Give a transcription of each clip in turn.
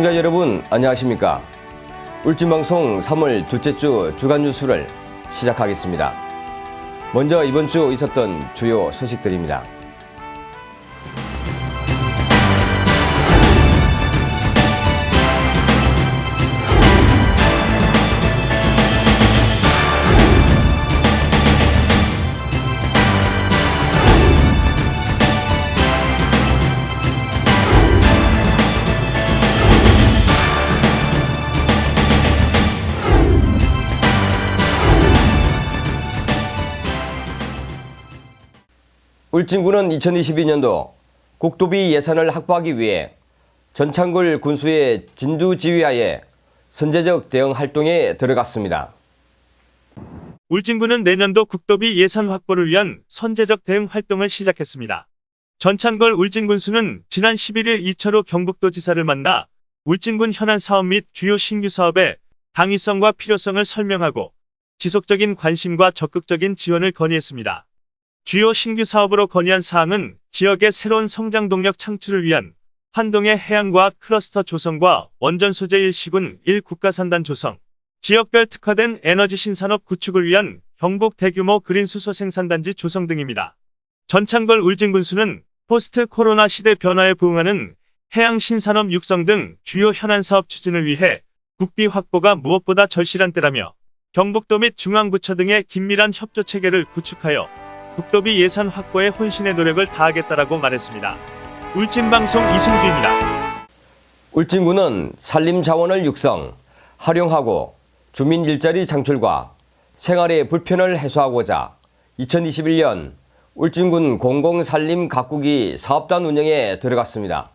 시청자 여러분 안녕하십니까? 울진방송 3월 둘째 주 주간 뉴스를 시작하겠습니다. 먼저 이번 주 있었던 주요 소식들입니다 울진군은 2022년도 국도비 예산을 확보하기 위해 전창걸 군수의 진두지휘하에 선제적 대응 활동에 들어갔습니다. 울진군은 내년도 국도비 예산 확보를 위한 선제적 대응 활동을 시작했습니다. 전창걸 울진군수는 지난 11일 이철우 경북도지사를 만나 울진군 현안 사업 및 주요 신규 사업의 당위성과 필요성을 설명하고 지속적인 관심과 적극적인 지원을 건의했습니다. 주요 신규 사업으로 건의한 사항은 지역의 새로운 성장 동력 창출을 위한 환동해 해양과학 클러스터 조성과 원전 소재 1시군 1국가산단 조성, 지역별 특화된 에너지 신산업 구축을 위한 경북 대규모 그린 수소 생산단지 조성 등입니다. 전찬걸 울진군수는 포스트 코로나 시대 변화에 부응하는 해양 신산업 육성 등 주요 현안 사업 추진을 위해 국비 확보가 무엇보다 절실한 때라며 경북도 및 중앙부처 등의 긴밀한 협조 체계를 구축하여 국도비 예산 확보에 혼신의 노력을 다하겠다라고 말했습니다. 울진방송 이승주입니다. 울진군은 산림 자원을 육성, 활용하고 주민 일자리 창출과 생활의 불편을 해소하고자 2021년 울진군 공공산림 가꾸기 사업단 운영에 들어갔습니다.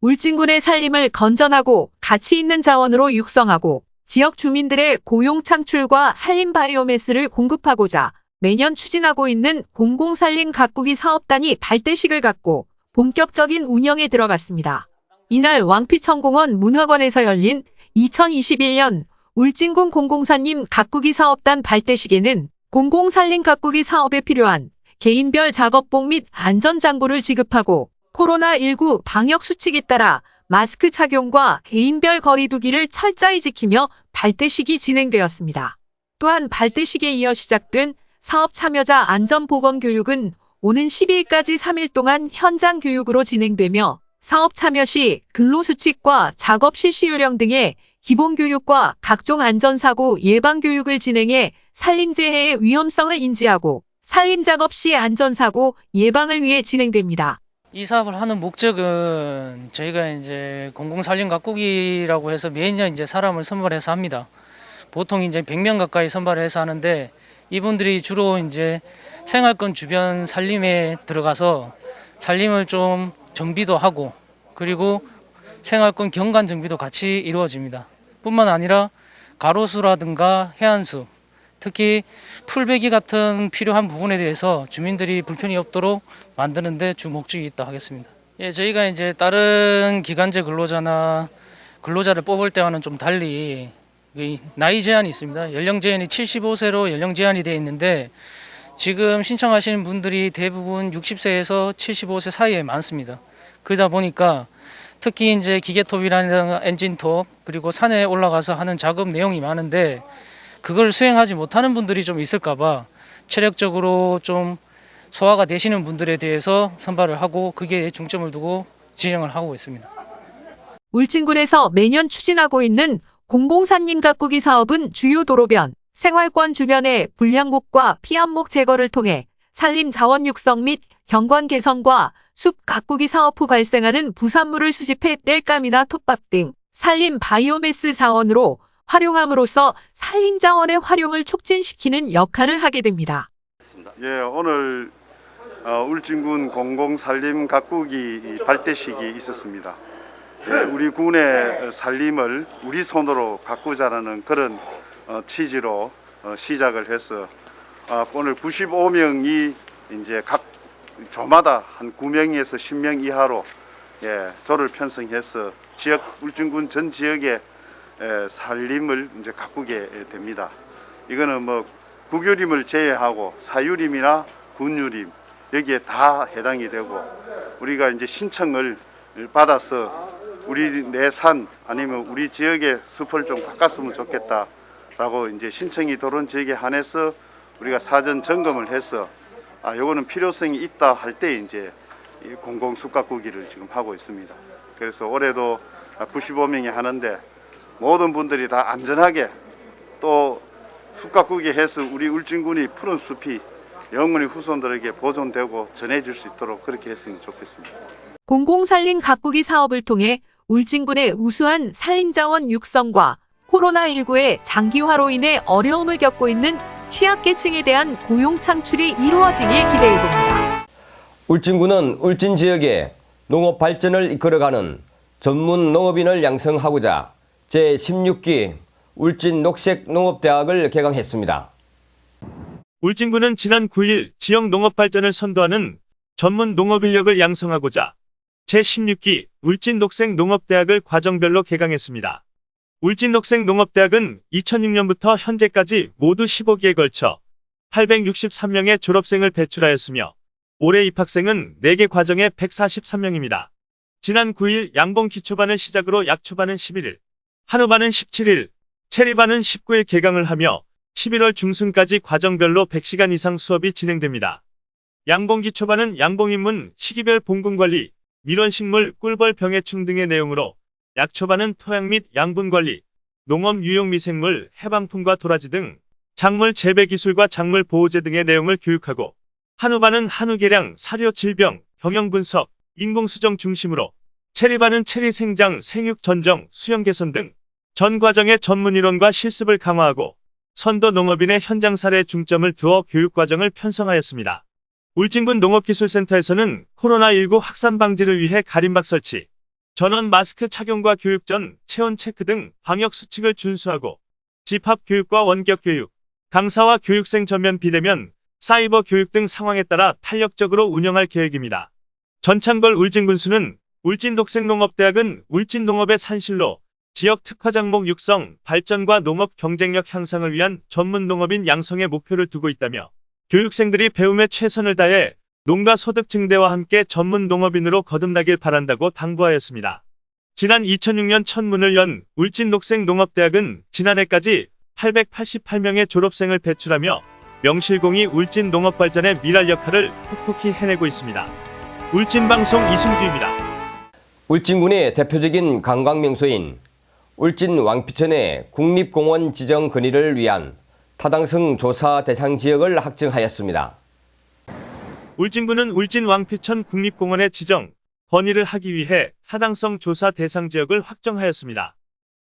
울진군의 산림을 건전하고 가치 있는 자원으로 육성하고 지역 주민들의 고용 창출과 산림 바이오매스를 공급하고자 매년 추진하고 있는 공공산림 가꾸기 사업단이 발대식을 갖고 본격적인 운영에 들어갔습니다. 이날 왕피천공원 문화관에서 열린 2021년 울진군 공공산림 가꾸기 사업단 발대식에는 공공산림 가꾸기 사업에 필요한 개인별 작업복 및 안전장구를 지급하고 코로나19 방역 수칙에 따라 마스크 착용과 개인별 거리두기를 철저히 지키며 발대식이 진행되었습니다. 또한 발대식에 이어 시작된 사업 참여자 안전보건 교육은 오는 10일까지 3일 동안 현장 교육으로 진행되며 사업 참여 시 근로수칙과 작업 실시 요령 등의 기본 교육과 각종 안전사고 예방 교육을 진행해 산림재해의 위험성을 인지하고 산림작업 시 안전사고 예방을 위해 진행됩니다. 이 사업을 하는 목적은 저희가 이제 공공산림 가꾸기라고 해서 매년 이제 사람을 선발해서 합니다. 보통 이제 100명 가까이 선발해서 하는데 이분들이 주로 이제 생활권 주변 산림에 들어가서 산림을 좀 정비도 하고 그리고 생활권 경관 정비도 같이 이루어집니다. 뿐만 아니라 가로수라든가 해안수 특히 풀베기 같은 필요한 부분에 대해서 주민들이 불편이 없도록 만드는 데 주 목적이 있다 하겠습니다. 예, 저희가 이제 다른 기간제 근로자나 근로자를 뽑을 때와는 좀 달리 나이 제한이 있습니다. 연령 제한이 75세로 연령 제한이 되어 있는데 지금 신청하시는 분들이 대부분 60세에서 75세 사이에 많습니다. 그러다 보니까 특히 이제 기계톱이라는 엔진톱 그리고 산에 올라가서 하는 작업 내용이 많은데 그걸 수행하지 못하는 분들이 좀 있을까 봐 체력적으로 좀 소화가 되시는 분들에 대해서 선발을 하고 그게 중점을 두고 진행을 하고 있습니다. 울진군에서 매년 추진하고 있는 공공산림 가꾸기 사업은 주요 도로변, 생활권 주변의 불량목과 피암목 제거를 통해 산림 자원 육성 및 경관 개선과 숲 가꾸기 사업 후 발생하는 부산물을 수집해 땔감이나 톱밥 등 산림 바이오매스 자원으로 활용함으로써 산림 자원의 활용을 촉진시키는 역할을 하게 됩니다. 예, 오늘 어, 울진군 공공산림 가꾸기 발대식이 있었습니다. 예, 우리 군의 산림을 우리 손으로 가꾸자라는 그런 어, 취지로 어, 시작을 해서 어, 오늘 95명이 이제 각 조마다 한 9명에서 10명 이하로 예, 조를 편성해서 지역 울진군 전 지역의 에, 산림을 이제 가꾸게 됩니다. 이거는 뭐 국유림을 제외하고 사유림이나 군유림 여기에 다 해당이 되고 우리가 이제 신청을 받아서 우리 내 산 아니면 우리 지역의 숲을 좀 바꿨으면 좋겠다라고 이제 신청이 들어온 지역에 한해서 우리가 사전 점검을 해서 아 요거는 필요성이 있다 할 때 이제 이 공공 숲 가꾸기를 지금 하고 있습니다. 그래서 올해도 95명이 하는데 모든 분들이 다 안전하게 또 숲가꾸기 해서 우리 울진군이 푸른 숲이 영원히 후손들에게 보존되고 전해질 수 있도록 그렇게 했으면 좋겠습니다. 공공산림 가꾸기 사업을 통해 울진군의 우수한 산림자원 육성과 코로나19의 장기화로 인해 어려움을 겪고 있는 취약계층에 대한 고용 창출이 이루어지길 기대해봅니다. 울진군은 울진 지역의 농업 발전을 이끌어가는 전문 농업인을 양성하고자 제16기 울진 녹색농업대학을 개강했습니다. 울진군은 지난 9일 지역 농업 발전을 선도하는 전문 농업 인력을 양성하고자 제16기 울진 녹색 농업대학을 과정별로 개강했습니다. 울진 녹색 농업대학은 2006년부터 현재까지 모두 15기에 걸쳐 863명의 졸업생을 배출하였으며 올해 입학생은 4개 과정에 143명입니다. 지난 9일 양봉 기초반을 시작으로 약초반은 11일, 한우반은 17일, 체리반은 19일 개강을 하며 11월 중순까지 과정별로 100시간 이상 수업이 진행됩니다. 양봉 기 초반은 양봉 인문, 시기별 봉군관리, 밀원식물, 꿀벌 병해충 등의 내용으로 약초반은 토양 및 양분관리, 농업 유용 미생물, 해방품과 도라지 등 작물 재배 기술과 작물 보호제 등의 내용을 교육하고 한우반은 한우계량, 사료 질병, 경영 분석, 인공수정 중심으로 체리반은 체리 생장, 생육 전정, 수영 개선 등 전 과정의 전문 이론과 실습을 강화하고 선도 농업인의 현장 사례에 중점을 두어 교육 과정을 편성하였습니다. 울진군 농업기술센터에서는 코로나19 확산 방지를 위해 가림막 설치, 전원 마스크 착용과 교육 전 체온 체크 등 방역 수칙을 준수하고 집합 교육과 원격 교육, 강사와 교육생 전면 비대면, 사이버 교육 등 상황에 따라 탄력적으로 운영할 계획입니다. 전창걸 울진군수는 울진독색농업대학은 울진농업의 산실로 지역 특화장목 육성, 발전과 농업 경쟁력 향상을 위한 전문 농업인 양성의 목표를 두고 있다며 교육생들이 배움에 최선을 다해 농가 소득 증대와 함께 전문 농업인으로 거듭나길 바란다고 당부하였습니다. 지난 2006년 첫 문을 연 울진 녹색농업대학은 지난해까지 888명의 졸업생을 배출하며 명실공히 울진 농업 발전의 미랄 역할을 톡톡히 해내고 있습니다. 울진방송 이승주입니다. 울진군의 대표적인 관광명소인 울진 왕피천의 국립공원 지정 건의를 위한 타당성 조사 대상 지역을 확정하였습니다. 울진군은 울진 왕피천 국립공원의 지정, 건의를 하기 위해 타당성 조사 대상 지역을 확정하였습니다.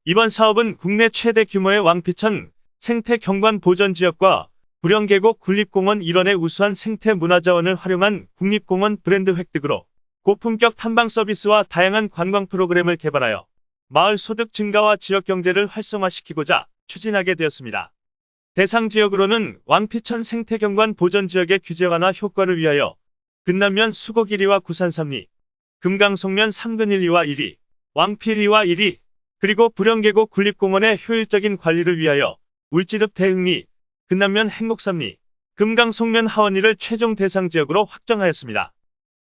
이번 사업은 국내 최대 규모의 왕피천 생태 경관 보전 지역과 부령계곡 국립공원 일원의 우수한 생태 문화자원을 활용한 국립공원 브랜드 획득으로 고품격 탐방 서비스와 다양한 관광 프로그램을 개발하여 마을 소득 증가와 지역 경제를 활성화시키고자 추진하게 되었습니다. 대상 지역으로는 왕피천 생태경관 보전 지역의 규제 완화 효과를 위하여 근남면 수곡 1위와 구산 3리, 금강송면 상근 1위와 1위, 왕필 2와 1위, 그리고 부령계곡 군립공원의 효율적인 관리를 위하여 울지읍 대흥리, 근남면 행복 3리, 금강송면 하원리를 최종 대상 지역으로 확정하였습니다.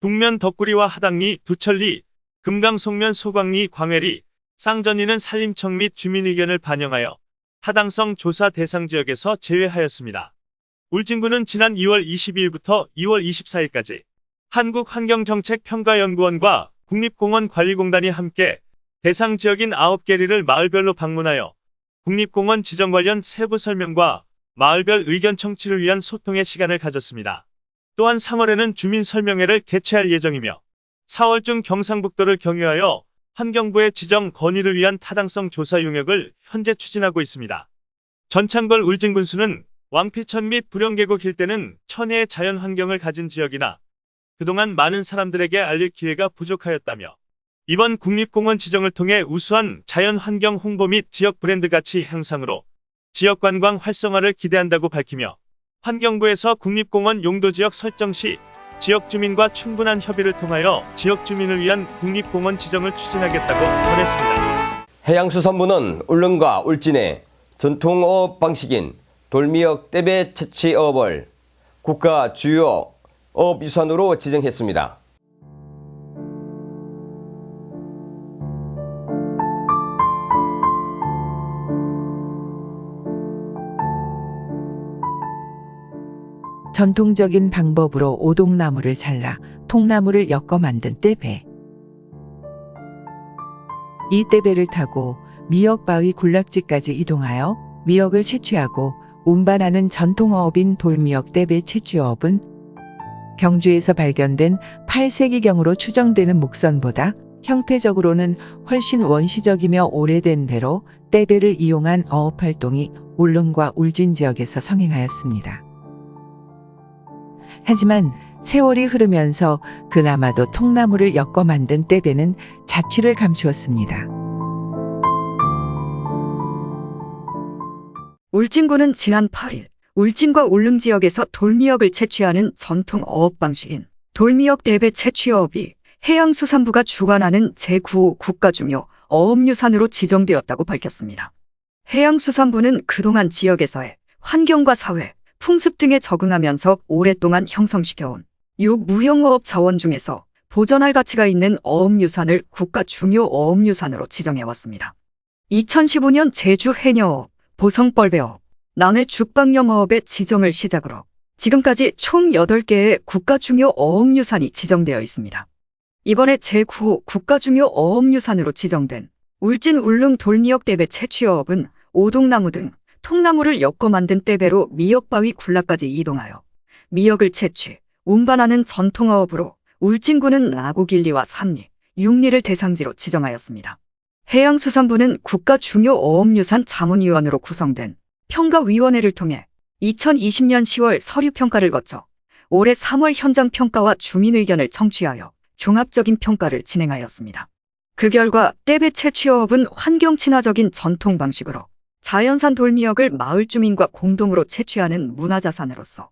북면 덕구리와 하당리, 두천리, 금강송면 소광리, 광해리, 쌍전리는 산림청 및 주민 의견을 반영하여 타당성 조사 대상 지역에서 제외하였습니다. 울진군은 지난 2월 22일부터 2월 24일까지 한국환경정책평가연구원과 국립공원관리공단이 함께 대상 지역인 9개리를 마을별로 방문하여 국립공원 지정 관련 세부 설명과 마을별 의견 청취를 위한 소통의 시간을 가졌습니다. 또한 3월에는 주민 설명회를 개최할 예정이며 4월 중 경상북도를 경유하여 환경부의 지정 건의를 위한 타당성 조사 용역을 현재 추진하고 있습니다. 전창걸 울진군수는 왕피천 및 부령계곡 일대는 천혜의 자연 환경을 가진 지역이나 그동안 많은 사람들에게 알릴 기회가 부족하였다며 이번 국립공원 지정을 통해 우수한 자연 환경 홍보 및 지역 브랜드 가치 향상으로 지역 관광 활성화를 기대한다고 밝히며 환경부에서 국립공원 용도 지역 설정 시 지역 주민과 충분한 협의를 통하여 지역 주민을 위한 국립공원 지정을 추진하겠다고 전했습니다. 해양수산부는 울릉과 울진의 전통어업 방식인 돌미역 떼배 채취업을 국가 주요 어업유산으로 지정했습니다. 전통적인 방법으로 오동나무를 잘라 통나무를 엮어 만든 떼배. 이 떼배를 타고 미역바위 군락지까지 이동하여 미역을 채취하고 운반하는 전통어업인 돌미역 떼배 채취어업은 경주에서 발견된 8세기경으로 추정되는 목선보다 형태적으로는 훨씬 원시적이며 오래된 대로 떼배를 이용한 어업 활동이 울릉과 울진 지역에서 성행하였습니다. 하지만 세월이 흐르면서 그나마도 통나무를 엮어 만든 떼배는 자취를 감추었습니다. 울진군은 지난 8일 울진과 울릉 지역에서 돌미역을 채취하는 전통 어업 방식인 돌미역 대배 채취어업이 해양수산부가 주관하는 제9호 국가중요 어업유산으로 지정되었다고 밝혔습니다. 해양수산부는 그동안 지역에서의 환경과 사회, 풍습 등에 적응하면서 오랫동안 형성시켜온 요 무형어업 자원 중에서 보전할 가치가 있는 어업유산을 국가 중요 어업유산으로 지정해왔습니다. 2015년 제주 해녀어업, 보성벌배어업, 남해 죽방염어업의 지정을 시작으로 지금까지 총 8개의 국가 중요 어업유산이 지정되어 있습니다. 이번에 제9호 국가 중요 어업유산으로 지정된 울진 울릉 돌미역 떼배 채취어업은 오동나무 등 통나무를 엮어 만든 떼배로 미역바위 군락까지 이동하여 미역을 채취, 운반하는 전통어업으로 울진군은 나구길리와 삼리, 육리를 대상지로 지정하였습니다. 해양수산부는 국가 중요 어업유산 자문위원으로 구성된 평가위원회를 통해 2020년 10월 서류평가를 거쳐 올해 3월 현장평가와 주민의견을 청취하여 종합적인 평가를 진행하였습니다. 그 결과 떼배 채취어업은 환경 친화적인 전통 방식으로 자연산 돌미역을 마을 주민과 공동으로 채취하는 문화자산으로서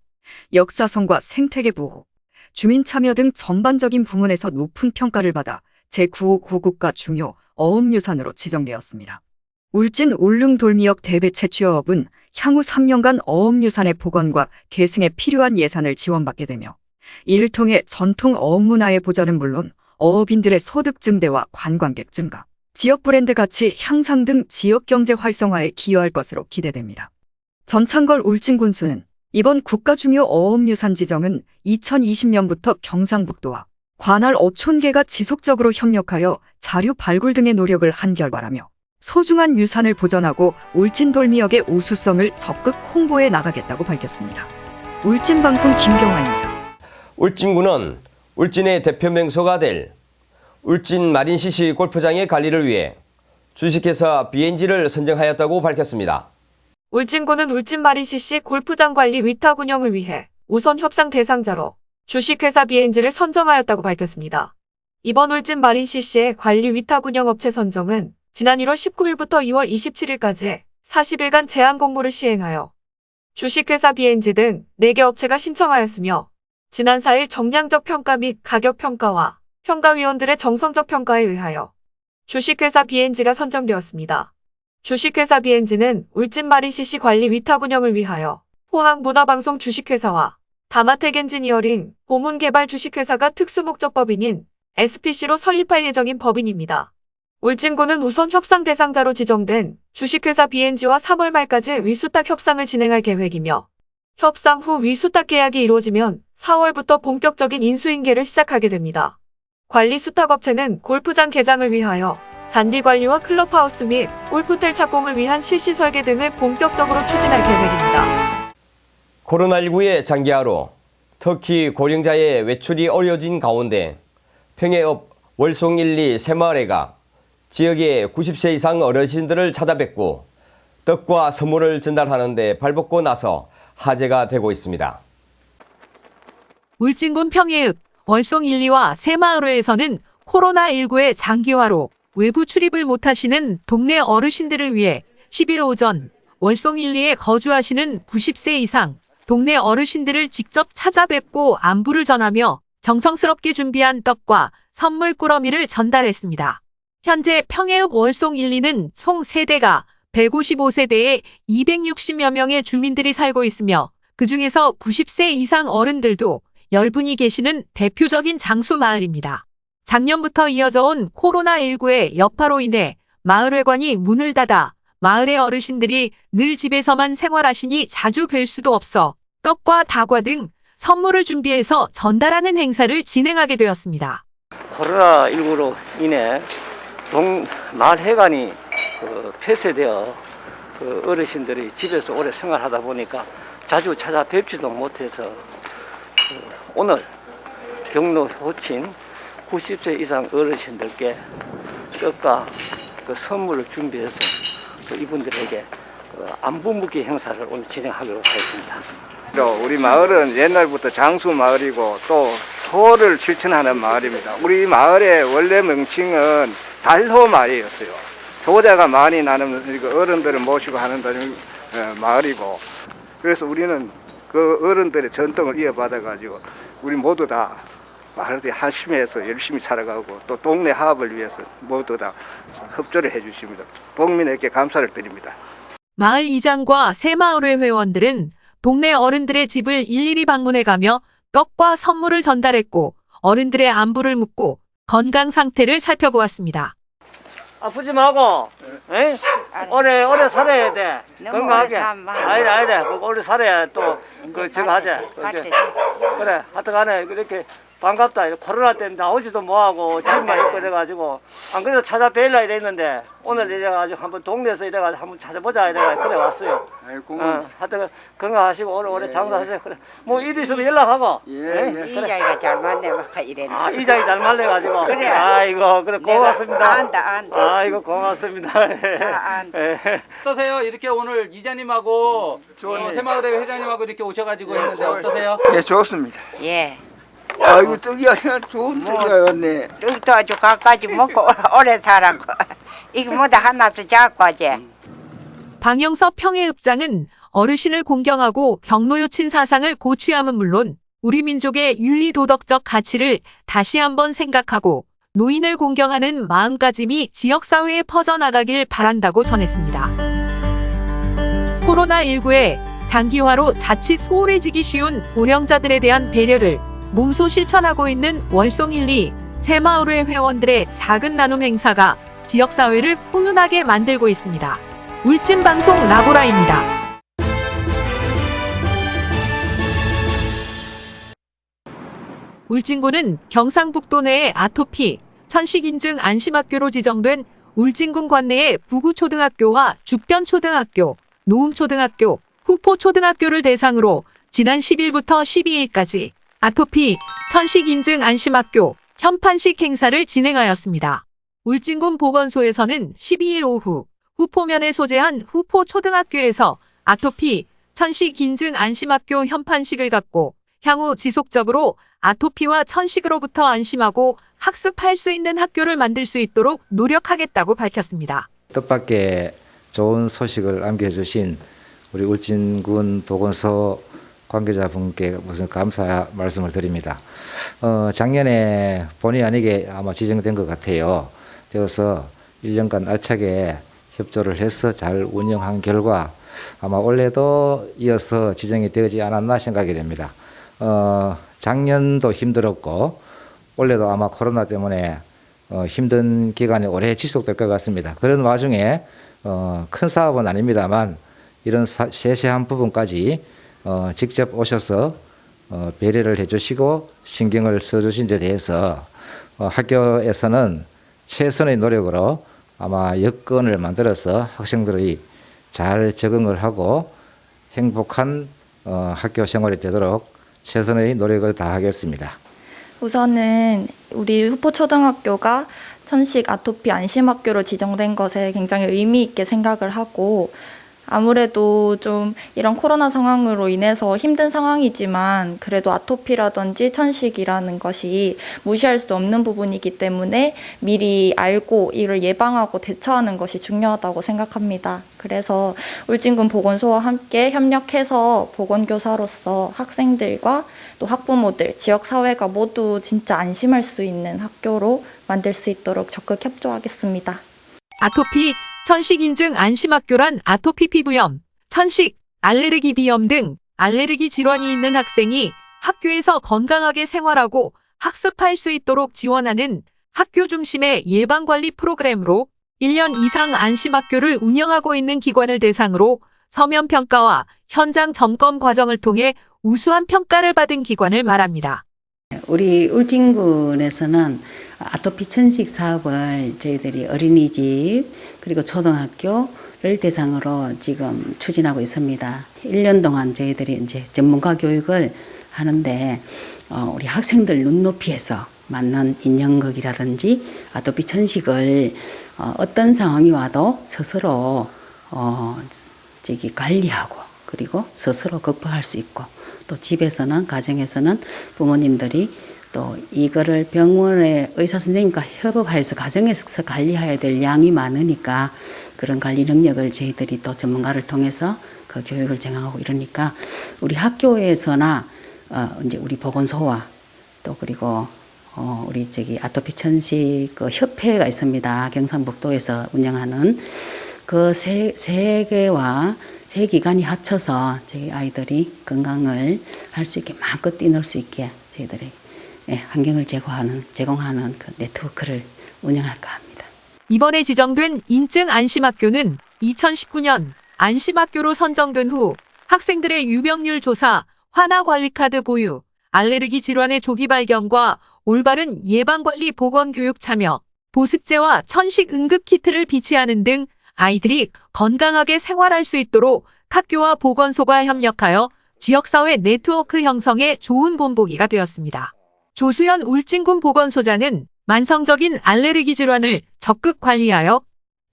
역사성과 생태계 보호, 주민 참여 등 전반적인 부문에서 높은 평가를 받아 제9호 고국가 중요 어업유산으로 지정되었습니다. 울진 울릉 돌미역 대배 채취어업은 향후 3년간 어업유산의 복원과 계승에 필요한 예산을 지원받게 되며 이를 통해 전통 어업 문화의 보전은 물론 어업인들의 소득 증대와 관광객 증가, 지역 브랜드 가치 향상 등 지역 경제 활성화에 기여할 것으로 기대됩니다. 전창걸 울진 군수는 이번 국가중요 어업유산 지정은 2020년부터 경상북도와 관할 어촌계가 지속적으로 협력하여 자료 발굴 등의 노력을 한 결과라며 소중한 유산을 보전하고 울진 돌미역의 우수성을 적극 홍보해 나가겠다고 밝혔습니다. 울진방송 김경화입니다. 울진군은 울진의 대표 명소가 될 울진 마린시시 골프장의 관리를 위해 주식회사 BNG를 선정하였다고 밝혔습니다. 울진군은 울진 마린CC 골프장 관리 위탁 운영을 위해 우선 협상 대상자로 주식회사 BNG를 선정하였다고 밝혔습니다. 이번 울진 마린CC의 관리 위탁 운영 업체 선정은 지난 1월 19일부터 2월 27일까지 40일간 제한 공모를 시행하여 주식회사 BNG 등 4개 업체가 신청하였으며 지난 4일 정량적 평가 및 가격 평가와 평가위원들의 정성적 평가에 의하여 주식회사 BNG가 선정되었습니다. 주식회사 BNG는 울진마린CC 관리 위탁 운영을 위하여 포항문화방송 주식회사와 다마텍 엔지니어링 보문개발 주식회사가 특수목적법인인 SPC로 설립할 예정인 법인입니다. 울진군은 우선 협상 대상자로 지정된 주식회사 BNG와 3월 말까지 위수탁 협상을 진행할 계획이며 협상 후 위수탁 계약이 이루어지면 4월부터 본격적인 인수인계를 시작하게 됩니다. 관리 수탁업체는 골프장 개장을 위하여 잔디 관리와 클럽하우스 및 골프텔 착공을 위한 실시 설계 등을 본격적으로 추진할 계획입니다. 코로나19의 장기화로 특히 고령자의 외출이 어려워진 가운데 평해읍 월송 1, 2 새마을회가 지역의 90세 이상 어르신들을 찾아뵙고 떡과 선물을 전달하는 데 발벗고 나서 화제가 되고 있습니다. 울진군 평해읍 월송 1, 2와 새마을호에서는 코로나19의 장기화로 외부 출입을 못하시는 동네 어르신들을 위해 11일 오전 월송 1, 2에 거주하시는 90세 이상 동네 어르신들을 직접 찾아뵙고 안부를 전하며 정성스럽게 준비한 떡과 선물 꾸러미를 전달했습니다. 현재 평해읍 월송 1, 2는 총 세대가 155세대에 260여 명의 주민들이 살고 있으며 그 중에서 90세 이상 어른들도 10분이 계시는 대표적인 장수 마을입니다. 작년부터 이어져 온 코로나19의 여파로 인해 마을회관이 문을 닫아 마을의 어르신들이 늘 집에서만 생활하시니 자주 뵐 수도 없어 떡과 다과 등 선물을 준비해서 전달하는 행사를 진행하게 되었습니다. 코로나19로 인해 동 마을 회관이 그 폐쇄되어 그 어르신들이 집에서 오래 생활하다 보니까 자주 찾아뵙지도 못해서 그 오늘 경로 호친 90세 이상 어르신들께 떡과 그 선물을 준비해서 그 이분들에게 그 안부 묻기 행사를 오늘 진행하기로 하였습니다. 우리 마을은 옛날부터 장수 마을이고 또 호를 실천하는 마을입니다. 우리 마을의 원래 명칭은 달호 마을이었어요. 효자가 많이 나는 그 어른들을 모시고 하는 어, 마을이고 그래서 우리는 그 어른들의 전통을 이어받아 가지고 우리 모두 다 마을에 한심해서 열심히 살아가고 또 동네 화합을 위해서 모두 다 협조를 해주십니다. 동민에게 감사를 드립니다. 마을 이장과 새마을회 회원들은 동네 어른들의 집을 일일이 방문해 가며 떡과 선물을 전달했고 어른들의 안부를 묻고 건강 상태를 살펴보았습니다. 아프지 말고, 에? 오래 오래 살아야 돼. 건강하게. 아니다 아니다. 그 오래 살아야 또 그 저거 하자. 그래. 하여튼 간에 이렇게 반갑다. 코로나 때문에 나오지도 못하고 집만 있고 이래가지고 안 그래도 찾아뵐라 이랬는데 오늘 이래가지고 한번 동네에서 이래가지고 한번 찾아보자 이래가지고 그래 왔어요. 어, 하여튼 건강하시고 오래오래 장사하세요. 그래. 뭐일 있으면 연락하고. 예, 이자이가 잘 맞네 막 이랬네. 아 이장이 잘 말려가지고. 그래. 아이고 그래 고맙습니다. 안다 안다. 아이고 고맙습니다. 다 안다. 예. 어떠세요? 이렇게 오늘 이장님하고 어, 새마을회 회장님하고 이렇게 오셔가지고 했는데 어떠세요? 예, 좋습니다. 예. 아이고 떡이야 좋은 떡이었네. 떡도 아주 갖가지 먹고 오래 살았고 이거 뭐다 하나 더 잡고 하지. 방영섭 평해읍장은 어르신을 공경하고 경로요친 사상을 고취함은 물론 우리 민족의 윤리 도덕적 가치를 다시 한번 생각하고 노인을 공경하는 마음가짐이 지역사회에 퍼져나가길 바란다고 전했습니다. 코로나19에 장기화로 자칫 소홀해지기 쉬운 고령자들에 대한 배려를 몸소 실천하고 있는 월송일리 새마을회 회원들의 작은 나눔 행사가 지역사회를 훈훈하게 만들고 있습니다. 울진방송 라보라입니다. 울진군은 경상북도 내의 아토피, 천식인증 안심학교로 지정된 울진군 관내의 부구초등학교와 죽변초등학교, 노음초등학교, 후포초등학교를 대상으로 지난 10일부터 12일까지 아토피, 천식인증 안심학교, 현판식 행사를 진행하였습니다. 울진군 보건소에서는 12일 오후 후포면에 소재한 후포초등학교에서 아토피, 천식 인증 안심학교 현판식을 갖고 향후 지속적으로 아토피와 천식으로부터 안심하고 학습할 수 있는 학교를 만들 수 있도록 노력하겠다고 밝혔습니다. 뜻밖의 좋은 소식을 안겨주신 우리 울진군 보건소 관계자분께 무슨 감사 말씀을 드립니다. 어, 작년에 본의 아니게 아마 지정된 것 같아요. 되어서 1년간 알차게 협조를 해서 잘 운영한 결과 아마 올해도 이어서 지정이 되지 않았나 생각이 됩니다. 어, 작년도 힘들었고 올해도 아마 코로나 때문에 어, 힘든 기간이 오래 지속될 것 같습니다. 그런 와중에 어, 큰 사업은 아닙니다만 이런 사, 세세한 부분까지 어, 직접 오셔서 어, 배려를 해주시고 신경을 써주신 데 대해서 어, 학교에서는 최선의 노력으로 아마 여건을 만들어서 학생들이 잘 적응을 하고 행복한 어, 학교 생활이 되도록 최선의 노력을 다하겠습니다. 우선은 우리 후포초등학교가 천식 아토피 안심학교로 지정된 것에 굉장히 의미 있게 생각을 하고 아무래도 좀 이런 코로나 상황으로 인해서 힘든 상황이지만 그래도 아토피라든지 천식이라는 것이 무시할 수 없는 부분이기 때문에 미리 알고 이를 예방하고 대처하는 것이 중요하다고 생각합니다. 그래서 울진군 보건소와 함께 협력해서 보건교사로서 학생들과 또 학부모들, 지역사회가 모두 진짜 안심할 수 있는 학교로 만들 수 있도록 적극 협조하겠습니다. 아토피, 천식 인증 안심학교란 아토피 피부염, 천식, 알레르기 비염 등 알레르기 질환이 있는 학생이 학교에서 건강하게 생활하고 학습할 수 있도록 지원하는 학교 중심의 예방관리 프로그램으로 1년 이상 안심학교를 운영하고 있는 기관을 대상으로 서면 평가와 현장 점검 과정을 통해 우수한 평가를 받은 기관을 말합니다. 우리 울진군에서는 아토피 천식 사업을 저희들이 어린이집 그리고 초등학교를 대상으로 지금 추진하고 있습니다. 1년 동안 저희들이 이제 전문가 교육을 하는데 어, 우리 학생들 눈높이에서 맞는 인형극이라든지 아토피 천식을 어, 어떤 상황이 와도 스스로 어, 저기 관리하고 그리고 스스로 극복할 수 있고 또 집에서는 가정에서는 부모님들이 또 이거를 병원의 의사 선생님과 협업하여서 가정에서 관리해야 될 양이 많으니까 그런 관리 능력을 저희들이 또 전문가를 통해서 그 교육을 진행하고 이러니까 우리 학교에서나 어 이제 우리 보건소와 또 그리고 어 우리 저기 아토피 천식 그 협회가 있습니다. 경상북도에서 운영하는 그 세 세 개와 세 기관이 합쳐서 저희 아이들이 건강을 할 수 있게 마음껏 뛰놀 수 있게 저희들이 예, 환경을 제공하는 제공하는 그 네트워크를 운영할까 합니다. 이번에 지정된 인증 안심학교는 2019년 안심학교로 선정된 후 학생들의 유병률 조사, 환아관리카드 보유, 알레르기 질환의 조기 발견과 올바른 예방관리 보건교육 참여, 보습제와 천식 응급키트를 비치하는 등 아이들이 건강하게 생활할 수 있도록 학교와 보건소가 협력하여 지역사회 네트워크 형성에 좋은 본보기가 되었습니다. 조수연 울진군 보건소장은 만성적인 알레르기 질환을 적극 관리하여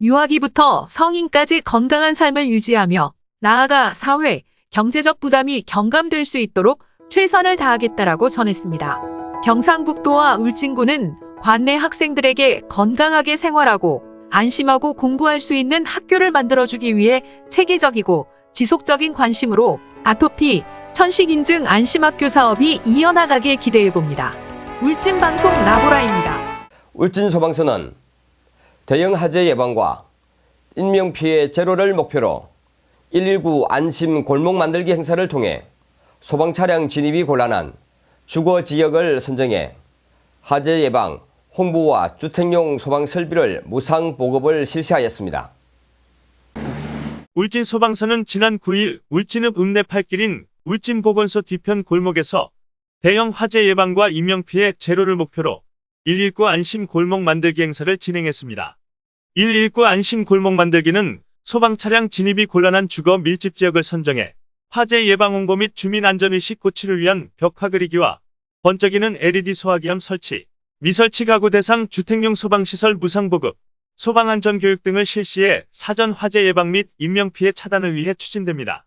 유아기부터 성인까지 건강한 삶을 유지하며 나아가 사회, 경제적 부담이 경감될 수 있도록 최선을 다하겠다라고 전했습니다. 경상북도와 울진군은 관내 학생들에게 건강하게 생활하고 안심하고 공부할 수 있는 학교를 만들어주기 위해 체계적이고 지속적인 관심으로 아토피, 천식인증 안심학교 사업이 이어나가길 기대해봅니다. 울진방송 라보라입니다. 울진소방서는 대형 화재 예방과 인명피해 제로를 목표로 119 안심 골목 만들기 행사를 통해 소방 차량 진입이 곤란한 주거 지역을 선정해 화재 예방, 홍보와 주택용 소방 설비를 무상 보급을 실시하였습니다. 울진 소방서는 지난 9일 울진읍 읍내 팔길인 울진보건소 뒤편 골목에서 대형 화재 예방과 인명피해 제로를 목표로 119 안심 골목 만들기 행사를 진행했습니다. 119 안심 골목 만들기는 소방 차량 진입이 곤란한 주거 밀집 지역을 선정해 화재 예방 홍보 및 주민 안전의식 고취를 위한 벽화 그리기와 번쩍이는 LED 소화기함 설치, 미설치 가구 대상 주택용 소방시설 무상 보급, 소방안전교육 등을 실시해 사전 화재 예방 및 인명피해 차단을 위해 추진됩니다.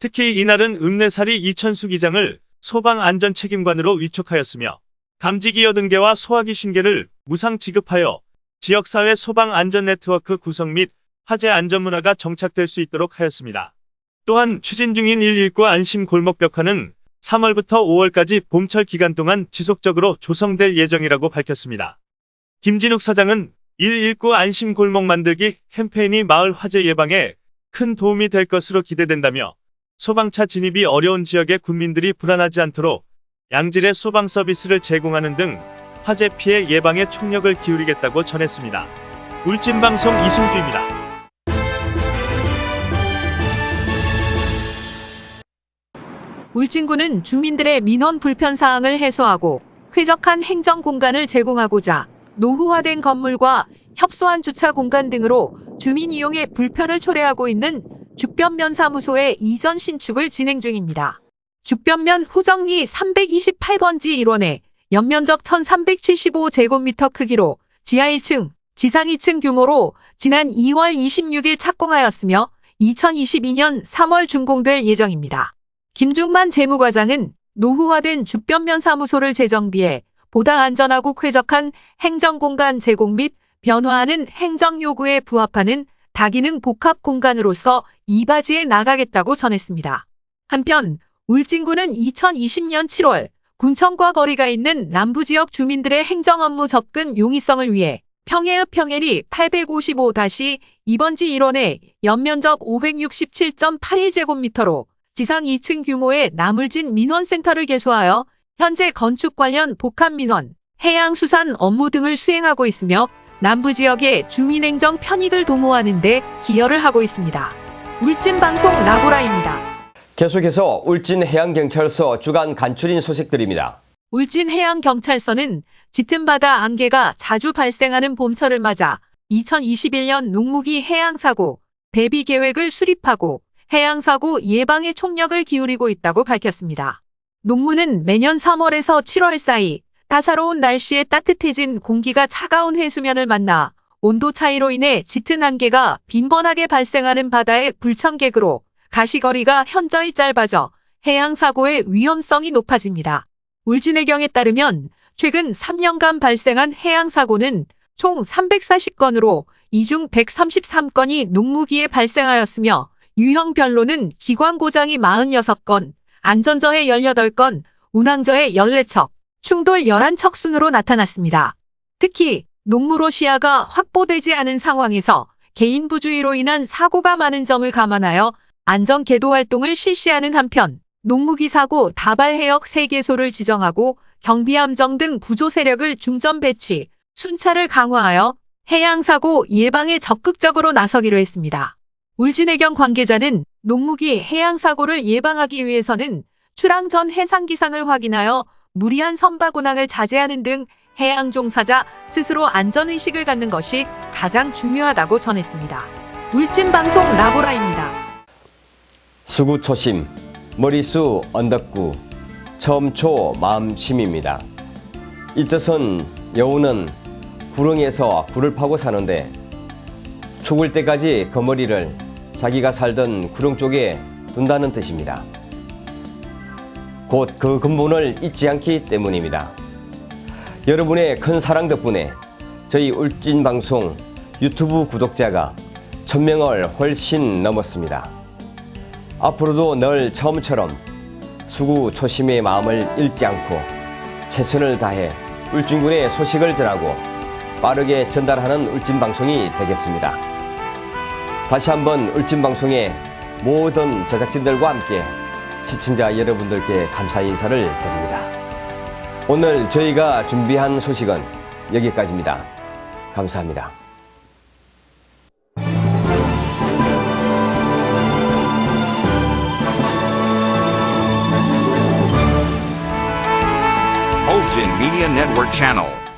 특히 이날은 읍내사리 이천수 기장을 소방안전책임관으로 위촉하였으며 감지기 80개와 소화기 50개를 무상 지급하여 지역사회 소방안전네트워크 구성 및 화재 안전문화가 정착될 수 있도록 하였습니다. 또한 추진 중인 119 안심 골목 벽화는 3월부터 5월까지 봄철 기간 동안 지속적으로 조성될 예정이라고 밝혔습니다. 김진욱 사장은 119 안심 골목 만들기 캠페인이 마을 화재 예방에 큰 도움이 될 것으로 기대된다며 소방차 진입이 어려운 지역의 군민들이 불안하지 않도록 양질의 소방 서비스를 제공하는 등 화재 피해 예방에 총력을 기울이겠다고 전했습니다. 울진방송 이승주입니다. 울진군은 주민들의 민원 불편 사항을 해소하고 쾌적한 행정 공간을 제공하고자 노후화된 건물과 협소한 주차 공간 등으로 주민 이용에 불편을 초래하고 있는 죽변면 사무소의 이전 신축을 진행 중입니다. 죽변면 후정리 328번지 1원에 연면적 1375제곱미터 크기로 지하 1층, 지상 2층 규모로 지난 2월 26일 착공하였으며 2022년 3월 준공될 예정입니다. 김중만 재무과장은 노후화된 죽변면 사무소를 재정비해 보다 안전하고 쾌적한 행정공간 제공 및 변화하는 행정 요구에 부합하는 다기능 복합 공간으로서 이바지에 나가겠다고 전했습니다. 한편 울진군은 2020년 7월 군청과 거리가 있는 남부지역 주민들의 행정 업무 접근 용이성을 위해 평해읍 평해리 855-2번지 1원에 연면적 567.81제곱미터로 지상 2층 규모의 나물진 민원센터를 개소하여 현재 건축 관련 복합 민원, 해양수산 업무 등을 수행하고 있으며 남부 지역의 주민행정 편익을 도모하는 데 기여를 하고 있습니다. 울진방송 라보라입니다. 계속해서 울진 해양경찰서 주간 간추린 소식들입니다. 울진 해양경찰서는 짙은 바다 안개가 자주 발생하는 봄철을 맞아 2021년 농무기 해양사고 대비 계획을 수립하고 해양사고 예방에 총력을 기울이고 있다고 밝혔습니다. 농무는 매년 3월에서 7월 사이 따사로운 날씨에 따뜻해진 공기가 차가운 해수면을 만나 온도 차이로 인해 짙은 안개가 빈번하게 발생하는 바다의 불청객으로 가시거리가 현저히 짧아져 해양사고의 위험성이 높아집니다. 울진해경에 따르면 최근 3년간 발생한 해양사고는 총 340건으로 이중 133건이 농무기에 발생하였으며 유형별로는 기관 고장이 46건, 안전저해 18건, 운항저해 14척, 충돌 11척 순으로 나타났습니다. 특히 농무로 시야가 확보되지 않은 상황에서 개인 부주의로 인한 사고가 많은 점을 감안하여 안전 계도 활동을 실시하는 한편 농무기 사고 다발 해역 3개소를 지정하고 경비함정 등 구조 세력을 중점 배치, 순찰을 강화하여 해양사고 예방에 적극적으로 나서기로 했습니다. 울진해경 관계자는 농무기 해양사고를 예방하기 위해서는 출항 전 해상 기상을 확인하여 무리한 선박 운항을 자제하는 등 해양 종사자 스스로 안전의식을 갖는 것이 가장 중요하다고 전했습니다. 울진방송 라보라입니다. 수구 초심, 머리수 언덕구, 처음초 마음심입니다. 이 뜻은 여우는 구렁에서 굴을 파고 사는데 죽을 때까지 그 머리를 자기가 살던 구렁 쪽에 둔다는 뜻입니다. 곧 그 근본을 잊지 않기 때문입니다. 여러분의 큰 사랑 덕분에 저희 울진방송 유튜브 구독자가 천명을 훨씬 넘었습니다. 앞으로도 늘 처음처럼 수구 초심의 마음을 잃지 않고 최선을 다해 울진군의 소식을 전하고 빠르게 전달하는 울진방송이 되겠습니다. 다시 한번 울진방송의 모든 제작진들과 함께 시청자 여러분들께 감사 인사를 드립니다. 오늘 저희가 준비한 소식은 여기까지입니다. 감사합니다. Media Network Channel.